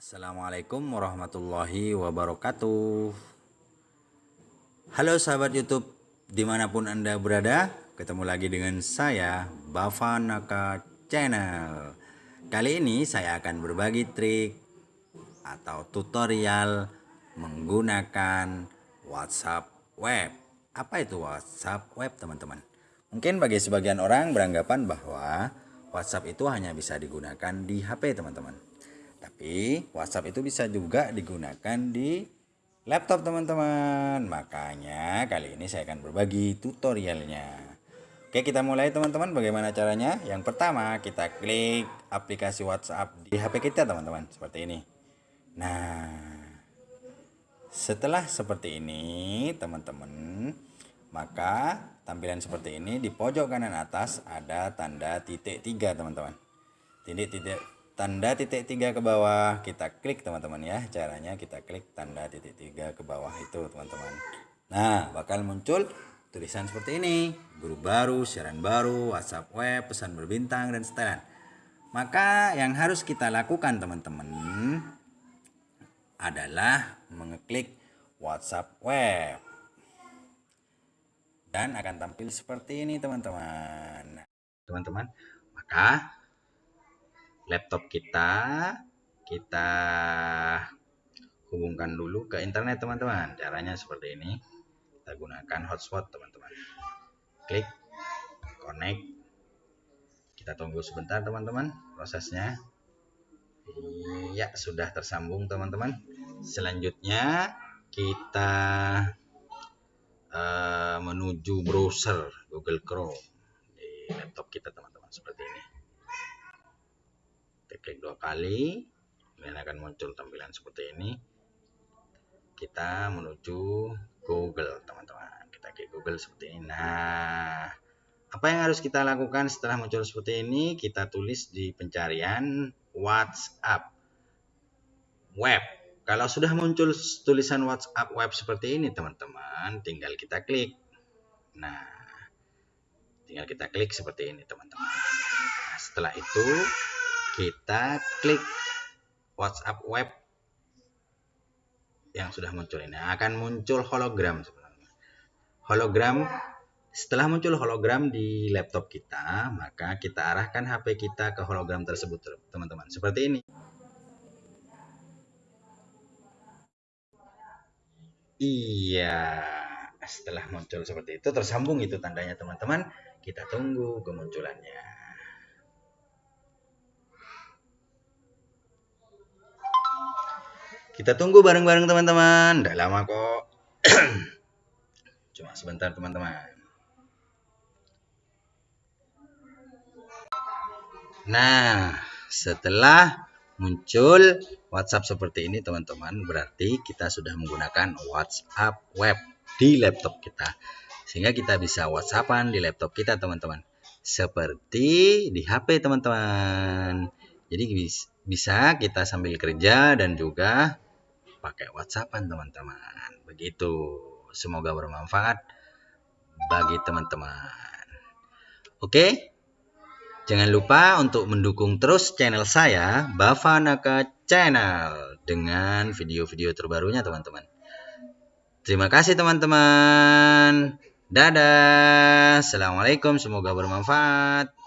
Assalamualaikum warahmatullahi wabarakatuh. Halo sahabat youtube di mana pun anda berada Ketemu lagi dengan saya Bavanaka Channel. Kali ini saya akan berbagi trik Atau tutorial Menggunakan WhatsApp web. Apa itu WhatsApp web teman-teman? Mungkin bagi sebagian orang beranggapan bahwa WhatsApp itu hanya bisa digunakan di HP teman-teman. Tapi WhatsApp itu bisa juga digunakan di laptop teman-teman. Makanya kali ini saya akan berbagi tutorialnya. Oke kita mulai teman-teman bagaimana caranya. Yang pertama kita klik aplikasi WhatsApp di HP kita teman-teman. Seperti ini. Nah setelah seperti ini teman-teman maka tampilan seperti ini di pojok kanan atas ada tanda titik tiga teman-teman titik titik tanda titik tiga ke bawah. Kita klik teman-teman ya. Caranya kita klik tanda titik tiga ke bawah itu teman-teman. Nah bakal muncul tulisan seperti ini. Grup baru siaran baru WhatsApp web pesan berbintang dan setelan. Maka yang harus kita lakukan teman-teman adalah mengeklik WhatsApp web. Dan akan tampil seperti ini teman-teman. Teman-teman maka laptop kita kita hubungkan dulu ke internet teman-teman. Caranya seperti ini. Kita gunakan hotspot teman-teman. Klik connect. Kita tunggu sebentar teman-teman prosesnya. Ya sudah tersambung teman-teman. Selanjutnya kita uh, menuju browser Google Chrome di laptop kita teman-teman seperti ini klik dua kali kemudian akan muncul tampilan seperti ini. Kita menuju Google teman-teman. Kita klik Google seperti ini. Nah apa yang harus kita lakukan setelah muncul seperti ini? Kita tulis di pencarian WhatsApp web. Kalau sudah muncul tulisan WhatsApp web seperti ini teman-teman, tinggal kita klik. Nah, tinggal kita klik seperti ini teman-teman. Nah, setelah itu kita klik WhatsApp web yang sudah muncul ini akan muncul hologram sebenarnya. Hologram setelah muncul hologram di laptop kita, maka kita arahkan HP kita ke hologram tersebut, teman-teman. Seperti ini. Iya, setelah muncul seperti itu tersambung itu tandanya teman-teman. Kita tunggu kemunculannya. Kita tunggu bareng-bareng teman-teman. Tidak lama kok. Cuma sebentar teman-teman. Nah, setelah muncul WhatsApp seperti ini teman-teman berarti kita sudah menggunakan WhatsApp web di laptop kita sehingga kita bisa WhatsAppan di laptop kita teman-teman seperti di HP teman-teman jadi bisa kita sambil kerja dan juga pakai WhatsAppan teman-teman begitu semoga bermanfaat bagi teman-teman oke Jangan lupa untuk mendukung terus channel saya, Bavanaka Channel, dengan video-video terbarunya teman-teman. Terima kasih teman-teman. Dadah. Assalamualaikum. Semoga bermanfaat.